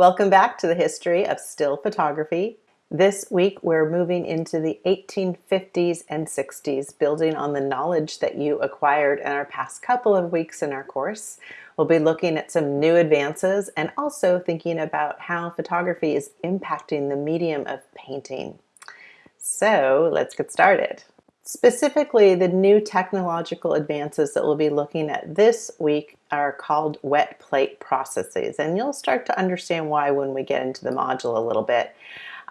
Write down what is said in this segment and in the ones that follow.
Welcome back to the history of still photography. This week we're moving into the 1850s and 60s, building on the knowledge that you acquired in our past couple of weeks in our course. We'll be looking at some new advances and also thinking about how photography is impacting the medium of painting. So let's get started. Specifically, the new technological advances that we'll be looking at this week are called wet plate processes, and you'll start to understand why when we get into the module a little bit.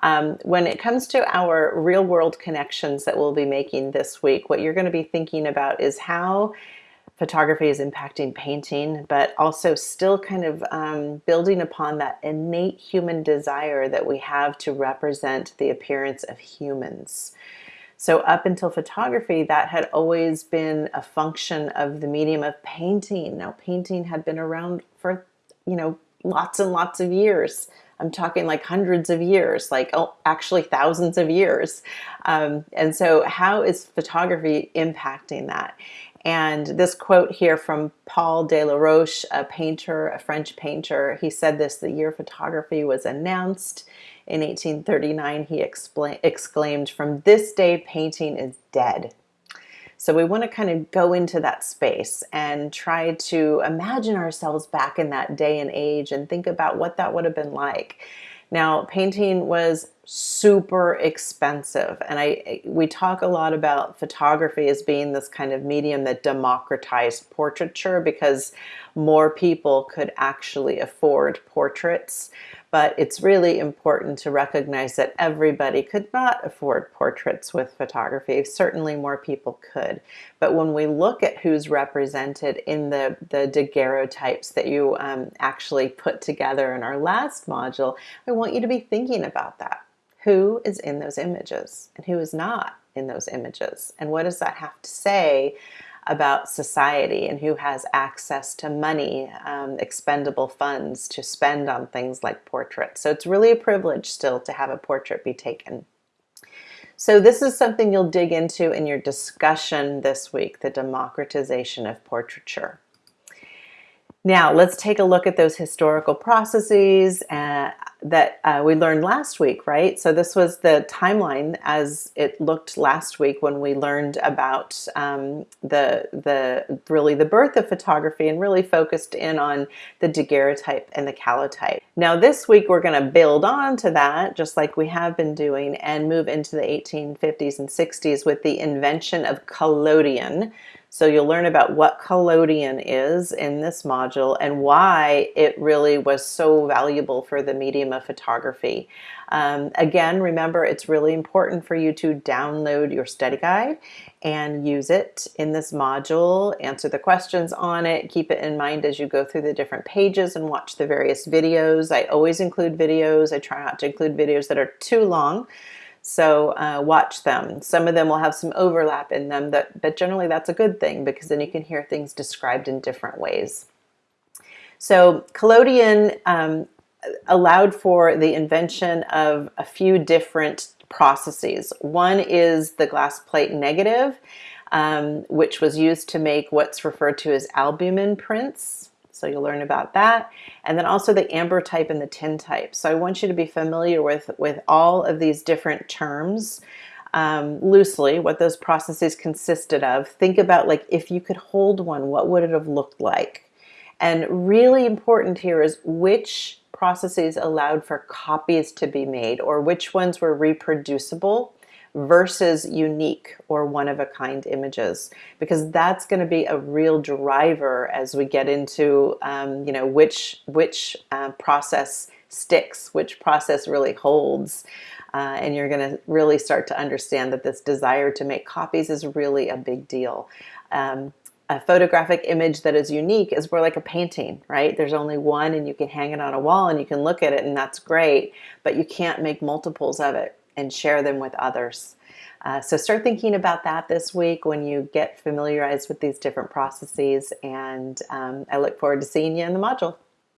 Um, when it comes to our real world connections that we'll be making this week, what you're going to be thinking about is how photography is impacting painting, but also still kind of um, building upon that innate human desire that we have to represent the appearance of humans. So up until photography, that had always been a function of the medium of painting. Now painting had been around for, you know, lots and lots of years. I'm talking like hundreds of years, like oh, actually thousands of years. Um, and so how is photography impacting that? And this quote here from Paul Delaroche, a painter, a French painter, he said this the year photography was announced in 1839. He exclaimed, from this day painting is dead. So we want to kind of go into that space and try to imagine ourselves back in that day and age and think about what that would have been like. Now, painting was super expensive. And I we talk a lot about photography as being this kind of medium that democratized portraiture because more people could actually afford portraits but it's really important to recognize that everybody could not afford portraits with photography. Certainly more people could. But when we look at who's represented in the, the daguerreotypes that you um, actually put together in our last module, I want you to be thinking about that. Who is in those images and who is not in those images? And what does that have to say about society and who has access to money, um, expendable funds to spend on things like portraits. So it's really a privilege still to have a portrait be taken. So this is something you'll dig into in your discussion this week, the democratization of portraiture. Now let's take a look at those historical processes uh, that uh, we learned last week, right? So this was the timeline as it looked last week when we learned about um, the the really the birth of photography and really focused in on the daguerreotype and the calotype. Now this week we're going to build on to that just like we have been doing and move into the 1850s and 60s with the invention of collodion so you'll learn about what collodion is in this module and why it really was so valuable for the medium of photography. Um, again, remember it's really important for you to download your study guide and use it in this module, answer the questions on it, keep it in mind as you go through the different pages and watch the various videos. I always include videos. I try not to include videos that are too long so uh, watch them. Some of them will have some overlap in them, that, but generally that's a good thing because then you can hear things described in different ways. So collodion um, allowed for the invention of a few different processes. One is the glass plate negative, um, which was used to make what's referred to as albumen prints. So you'll learn about that. And then also the ambrotype and the tin type. So I want you to be familiar with, with all of these different terms um, loosely, what those processes consisted of. Think about like if you could hold one, what would it have looked like? And really important here is which processes allowed for copies to be made or which ones were reproducible versus unique or one-of-a-kind images because that's going to be a real driver as we get into um, you know which which uh, process sticks which process really holds uh, and you're going to really start to understand that this desire to make copies is really a big deal um, a photographic image that is unique is more like a painting, right? There's only one and you can hang it on a wall and you can look at it and that's great, but you can't make multiples of it and share them with others. Uh, so start thinking about that this week when you get familiarized with these different processes and um, I look forward to seeing you in the module.